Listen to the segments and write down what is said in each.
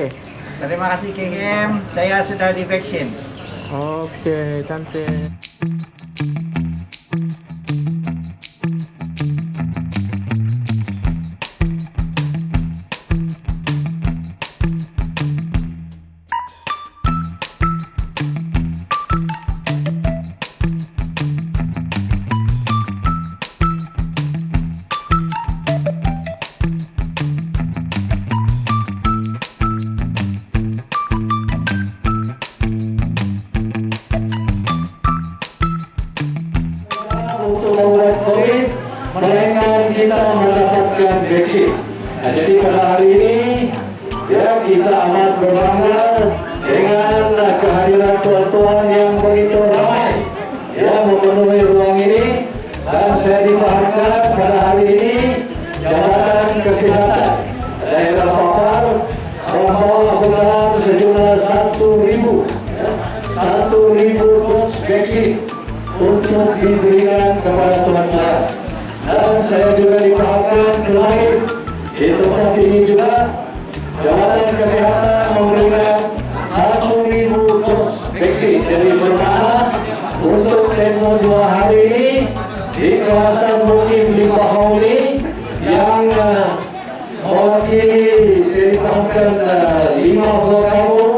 Oke. Terima kasih KKM, saya sudah divaksin. Oke, cantik. Melainkan kita mendapatkan vaksin. Nah, jadi pada hari ini ya kita amat berbangga dengan kehadiran tuan-tuan yang begitu ramai yang memenuhi ruang ini dan saya dipahamkan pada hari ini Jabatan Kesehatan daerah Papar bekal sejumlah satu ribu ya, satu ribu dos vaksin untuk diberikan kepada tuan-tuan. Dan saya juga dipahamkan kemarin di tempat ini juga. Jabatan Kesehatan memberikan 1.000 dos vaksin dari bermakna untuk tempoh dua hari ini di kawasan Mukim Limpahauli yang uh, mewakili saya dipahamkan uh, 50 kampung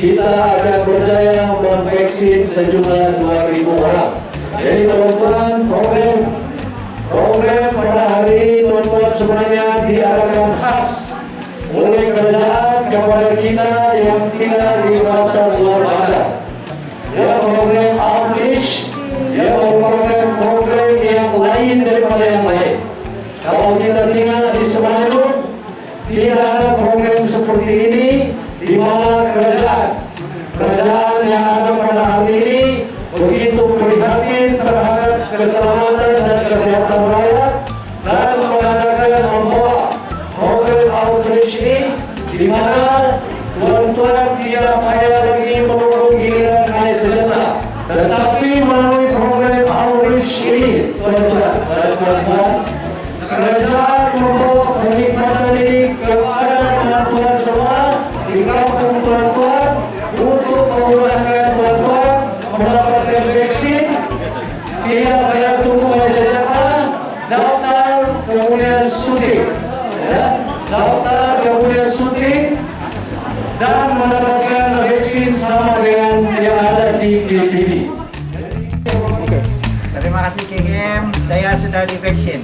kita akan berjaya memvaksin sejumlah 2.000 orang. Jadi teman-teman, program program pada hari ini teman-teman sebenarnya diadakan khas kesehatan rakyat dan mengadakan membawa program outreach ini di mana tuan-tuan tidak payah lagi menunggu giliran naik senjata tetapi melalui program outreach ini tuan-tuan dan tuan-tuan kerajaan membawa kenikmatan ini kepada tuan-tuan semua. Di kampung tuan-tuan untuk memudahkan tuan-tuan mendapatkan vaksin tidak payah daftar kemudian suntik dan mendapatkan vaksin sama dengan yang ada di PPD. Oke. Terima kasih KKM, saya sudah divaksin.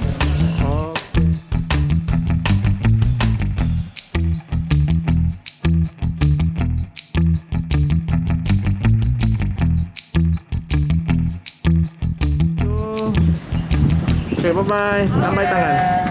Oke. Bye-bye. Tambah tangan.